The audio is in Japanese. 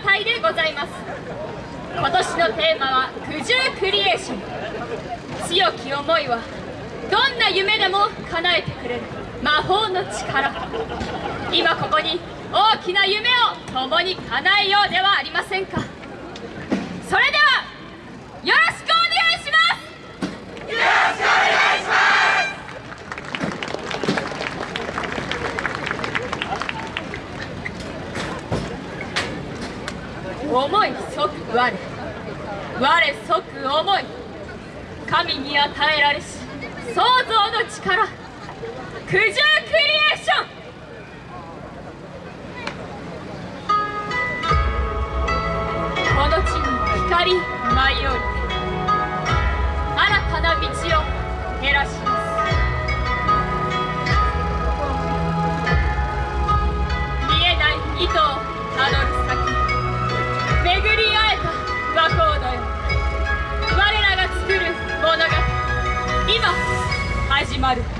隊でございます。今年のテーマは「九十クリエーション」強き思いはどんな夢でも叶えてくれる。魔法の力。今ここに大きな夢を共に叶えようではありませんかそれではよろしくお願いしますよろしくお願いします思い即我我即思い神に与えられし創造の力九十クリエーション。この地に光舞い降りて始まる。